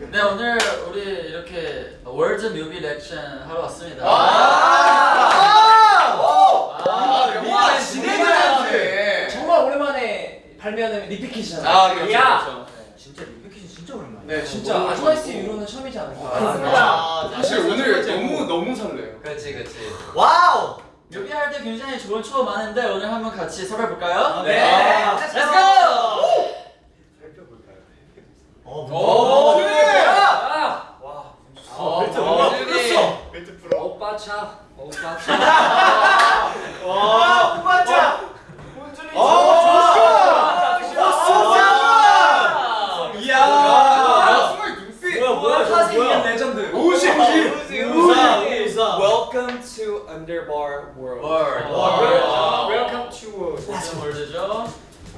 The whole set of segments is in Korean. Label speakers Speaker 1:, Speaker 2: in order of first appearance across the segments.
Speaker 1: 네 오늘 우리 이렇게 World 뮤비 리액션 하러 왔습니다.
Speaker 2: 아,
Speaker 1: 아,
Speaker 2: 영화 진행자한테
Speaker 3: 정말 오랜만에 발매하는 repackage잖아.
Speaker 2: 아 그렇죠
Speaker 3: 야!
Speaker 2: 그렇죠
Speaker 3: 진짜 repackage가 진짜 오랜만이야.
Speaker 2: 네
Speaker 3: 진짜 아주 NICE
Speaker 2: 좋았고.
Speaker 3: 이후로는 처음이지 않을까.
Speaker 2: 아, 사실 오늘 너무 너무 설레요
Speaker 1: 그렇지 그렇지.
Speaker 3: 와우.
Speaker 1: 뮤비 할 때 굉장히 좋은 추억 많은데 오늘 한번 같이 설해볼까요?
Speaker 3: 네.
Speaker 1: 아,
Speaker 3: Let's
Speaker 1: Let's
Speaker 3: go!
Speaker 1: go!
Speaker 2: 오 그래
Speaker 1: 어,
Speaker 3: 벨트
Speaker 1: 어,
Speaker 3: 풀었어.
Speaker 2: 벨트 풀어
Speaker 1: 오빠 차. 오빠 차.
Speaker 3: 와, 오빠 차.
Speaker 2: 아,
Speaker 3: 좋았어.
Speaker 2: 이야 야 승우의 눈빛
Speaker 3: 뭐야? 레전드.
Speaker 2: 우지
Speaker 3: 우지.
Speaker 4: Welcome to Underbar World.
Speaker 1: 월.
Speaker 3: 월.
Speaker 4: Welcome to World.
Speaker 1: 무슨 World죠?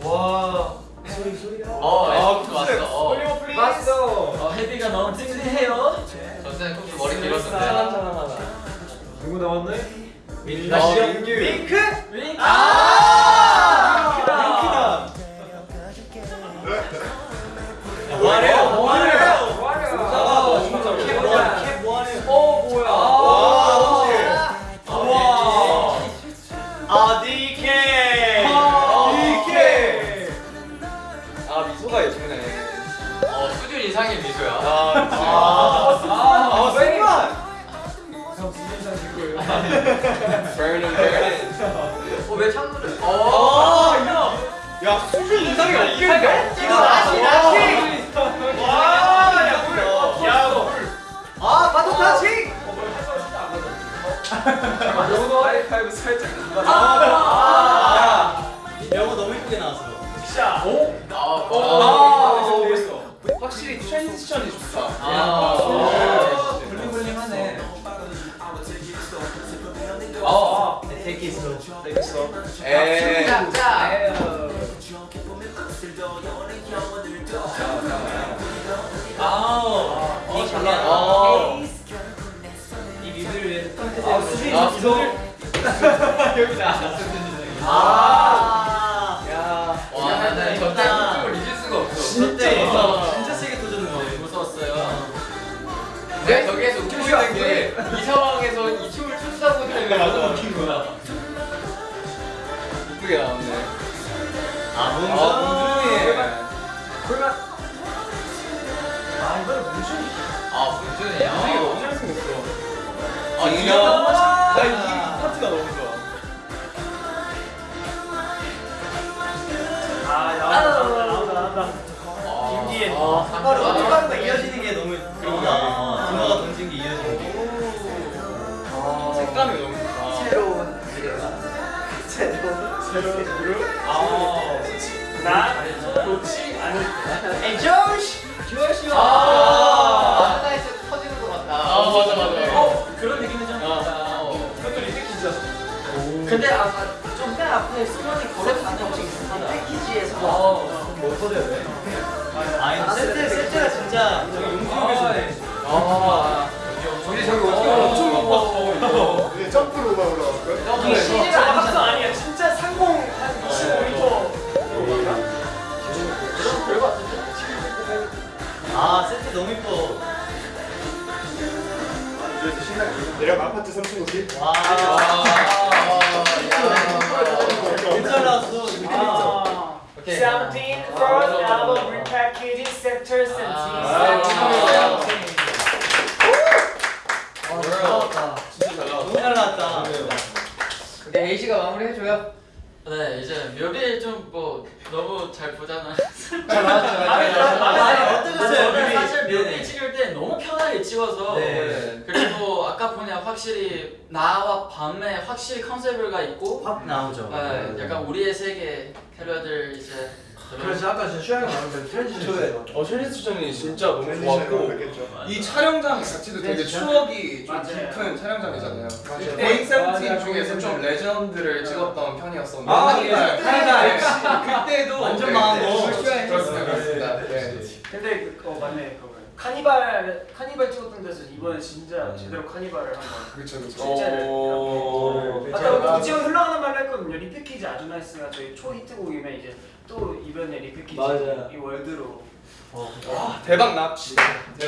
Speaker 3: 와. 소리 소리가.
Speaker 1: 어,
Speaker 2: 아,
Speaker 1: 에스쿠스 왔어. 어.
Speaker 4: 어,
Speaker 1: 헤비가 너무 찡찡해요.
Speaker 5: 전생 꼭 머리 길었는데
Speaker 4: 사람.
Speaker 3: 누구 나왔네?
Speaker 2: 어,
Speaker 4: 민규.
Speaker 3: 윙크.
Speaker 1: 윙.
Speaker 3: 아!
Speaker 5: 이상의 미소야
Speaker 3: 아,
Speaker 4: 아
Speaker 3: 쌩만.
Speaker 4: Burning burning.
Speaker 5: 어왜 창문을
Speaker 3: 아, 야. 야, 수준 이상이 없겠네? 이거 나시, 나시. 와, 야, 물. 야, 물. 아, 바톤 타칭.
Speaker 4: 이거 하이파이브 살짝.
Speaker 3: 아, 영어 너무 이쁘게 나왔어. 샤. 오?
Speaker 5: 아,
Speaker 3: 아,
Speaker 5: 어.
Speaker 3: 됐어.
Speaker 2: 확실히 트랜지션이 좋다
Speaker 1: 아,
Speaker 2: 네.
Speaker 3: 블링블링하네.
Speaker 1: 어.
Speaker 3: Take it slow. Take it slow.
Speaker 2: 에이
Speaker 1: 아
Speaker 5: 생각을 너무 웃긴 거야
Speaker 4: 이쁘게 나왔네.
Speaker 3: 아,
Speaker 4: 아
Speaker 3: 문준이. 아, 이거는 문준이.
Speaker 5: 아 문준이야
Speaker 4: 되게 너무 잘생겼어.
Speaker 5: 아
Speaker 4: 이거
Speaker 5: 이거
Speaker 4: 나이 파트가 너무 좋아.
Speaker 3: 아, 나온다, 나온다, 나온다.
Speaker 5: 아,
Speaker 3: 김기현.
Speaker 5: 아,
Speaker 3: 핫바로,
Speaker 5: 아,
Speaker 3: 핫바로가 이어지는 게 너무 그러구나. 준호가 던진 게 이어지는 게.
Speaker 4: 아 색감이 너무
Speaker 3: 새로운 그룹. 아, 나 좋지 않을 때. 조시, 조시.
Speaker 5: 아 하나에서 터지는 것 같다
Speaker 1: 아 맞아 맞아.
Speaker 5: 어?
Speaker 1: 어 그런 느낌이 좀 있다.
Speaker 3: 그것도 리피키즈였어.
Speaker 1: 근데 아좀맨 앞에 수건이 걸어가는 거 있습니다.
Speaker 3: 패키지에서
Speaker 1: 어.
Speaker 3: 뭐 터져야 돼? 아, 세트 세트가 진짜 저기 용두역에서네.
Speaker 1: 아.
Speaker 5: 우리 저기 어떻게 엄청 높았어 이거
Speaker 2: 이제 점프로 막 올라왔고요
Speaker 3: 아 세트 너무 이뻐.
Speaker 2: 그래서 신나게 내려가 아파트 3층 오지
Speaker 3: 와. 괜찮 나왔어. 아.
Speaker 1: 오케이.
Speaker 6: 17 first album repackaging sector 17
Speaker 1: 아.
Speaker 3: 진짜 잘 나왔다. 너무 잘 나왔다.
Speaker 5: 네 A씨가 마무리해줘요
Speaker 1: 네 이제 묘비 좀뭐 너무 잘 보잖아.
Speaker 3: 잘 나왔죠.
Speaker 1: 아니,
Speaker 3: 아니 어떠셨어요?
Speaker 1: 묘비
Speaker 3: 네네.
Speaker 1: 찍을 때 너무 편하게 찍어서
Speaker 3: 네.
Speaker 1: 그리고 아까 보니 확실히 나와 밤에 확실히 컨셉을가 있고
Speaker 3: 확 나오죠.
Speaker 1: 네, 약간 우리의 세계 캐리어들 이제
Speaker 3: 그래서 아까 저 슈양이 나오는데 트랜지션.
Speaker 4: 어 트랜지션이 진짜 너무 좋았고. 이 촬영장 자체도 되게 추억이 좀 깊은 촬영장이잖아요. 고잉 세븐틴 중에서 좀 레전드를 찍었던 편이었었는데
Speaker 3: 아.
Speaker 4: 카니발.
Speaker 3: 카니발.
Speaker 4: 그때도
Speaker 3: 완전
Speaker 4: 네,
Speaker 3: 망한
Speaker 4: 네,
Speaker 3: 거.
Speaker 4: 그렇습니다 그렇습니다
Speaker 3: 네,
Speaker 4: 네.
Speaker 6: 근데 그, 어 맞네 그거 카니발 카니발 찍었던 데서 이번에 진짜 제대로 카니발을 한번
Speaker 4: 그렇죠 그렇죠
Speaker 6: 실제를. 아까 지금 흘러가는 말로 했거든요 repackage 아주 NICE가 저희 초 히트곡이면 이제 또 이번에 repackage
Speaker 3: 맞아요.
Speaker 6: 이 World로
Speaker 4: 대박 납.
Speaker 3: 네.